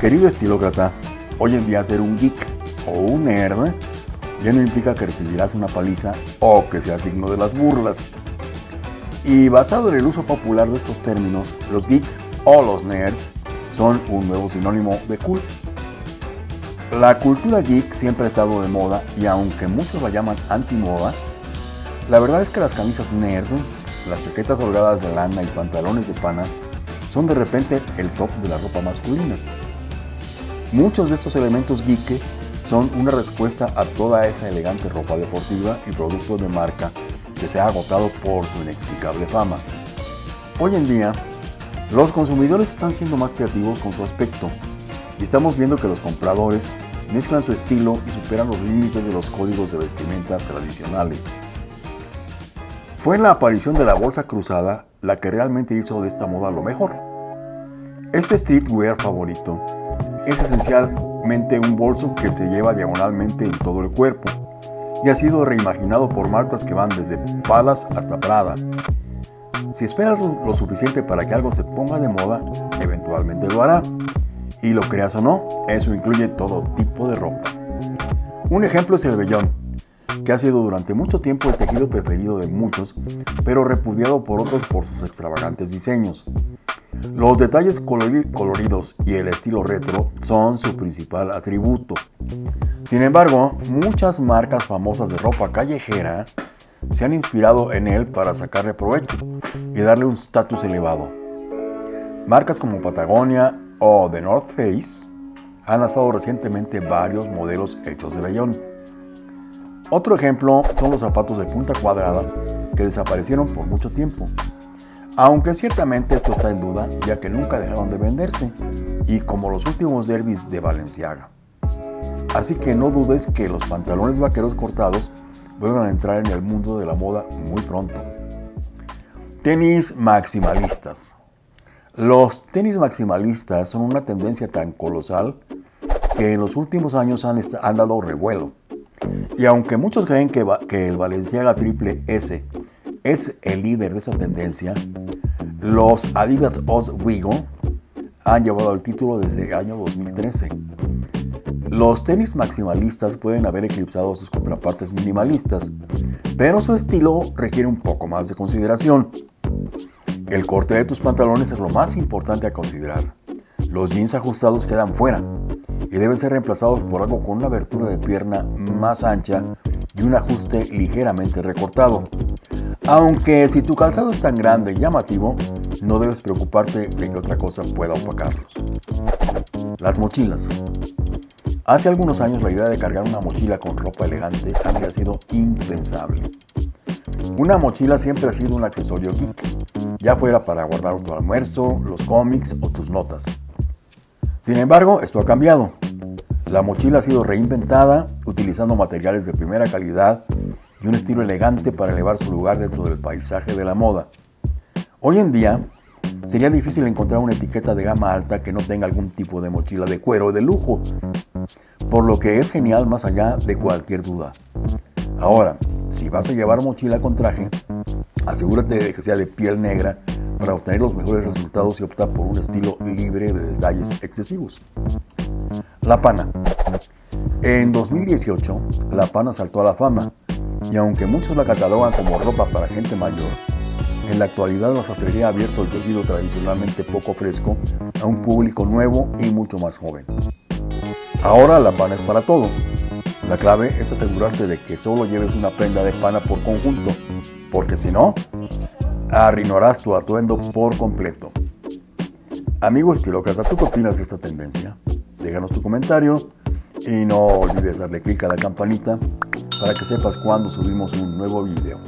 Querido estilócrata, hoy en día ser un geek o un nerd ya no implica que recibirás una paliza o que seas digno de las burlas. Y basado en el uso popular de estos términos, los geeks o los nerds son un nuevo sinónimo de cool. La cultura geek siempre ha estado de moda y aunque muchos la llaman anti-moda, la verdad es que las camisas nerd, las chaquetas holgadas de lana y pantalones de pana son de repente el top de la ropa masculina. Muchos de estos elementos geek son una respuesta a toda esa elegante ropa deportiva y productos de marca que se ha agotado por su inexplicable fama. Hoy en día, los consumidores están siendo más creativos con su aspecto estamos viendo que los compradores mezclan su estilo y superan los límites de los códigos de vestimenta tradicionales. Fue la aparición de la bolsa cruzada la que realmente hizo de esta moda lo mejor. Este streetwear favorito es esencialmente un bolso que se lleva diagonalmente en todo el cuerpo y ha sido reimaginado por marcas que van desde Palas hasta Prada. Si esperas lo suficiente para que algo se ponga de moda, eventualmente lo hará. Y lo creas o no, eso incluye todo tipo de ropa. Un ejemplo es el vellón, que ha sido durante mucho tiempo el tejido preferido de muchos, pero repudiado por otros por sus extravagantes diseños. Los detalles coloridos y el estilo retro son su principal atributo. Sin embargo, muchas marcas famosas de ropa callejera se han inspirado en él para sacarle provecho y darle un estatus elevado. Marcas como Patagonia o The North Face han lanzado recientemente varios modelos hechos de vellón. Otro ejemplo son los zapatos de punta cuadrada que desaparecieron por mucho tiempo aunque ciertamente esto está en duda, ya que nunca dejaron de venderse, y como los últimos derbis de Valenciaga. Así que no dudes que los pantalones vaqueros cortados vuelvan a entrar en el mundo de la moda muy pronto. Tenis maximalistas. Los tenis maximalistas son una tendencia tan colosal que en los últimos años han, dado revuelo. Y aunque muchos creen que, el Valenciaga Triple S es el líder de esa tendencia, los Adidas Oswego han llevado el título desde el año 2013. Los tenis maximalistas pueden haber eclipsado sus contrapartes minimalistas, pero su estilo requiere un poco más de consideración. El corte de tus pantalones es lo más importante a considerar. Los jeans ajustados quedan fuera y deben ser reemplazados por algo con una abertura de pierna más ancha y un ajuste ligeramente recortado. Aunque si tu calzado es tan grande y llamativo, no debes preocuparte de que otra cosa pueda opacarlos. Las mochilas. Hace algunos años la idea de cargar una mochila con ropa elegante habría sido impensable. Una mochila siempre ha sido un accesorio geek, ya fuera para guardar tu almuerzo, los cómics o tus notas. Sin embargo, esto ha cambiado. La mochila ha sido reinventada utilizando materiales de primera calidad y un estilo elegante para elevar su lugar dentro del paisaje de la moda. Hoy en día, sería difícil encontrar una etiqueta de gama alta que no tenga algún tipo de mochila de cuero de lujo, por lo que es genial más allá de cualquier duda. Ahora, si vas a llevar mochila con traje, asegúrate de que sea de piel negra para obtener los mejores resultados y opta por un estilo libre de detalles excesivos. La pana. En 2018, la pana saltó a la fama y aunque muchos la catalogan como ropa para gente mayor, en la actualidad la sastrería ha abierto el tejido tradicionalmente poco fresco a un público nuevo y mucho más joven. Ahora la pana es para todos. La clave es asegurarte de que solo lleves una prenda de pana por conjunto, porque si no, arruinarás tu atuendo por completo. Amigo estilócrata, ¿tú qué opinas de esta tendencia? Déjanos tu comentario y no olvides darle clic a la campanita para que sepas cuando subimos un nuevo video.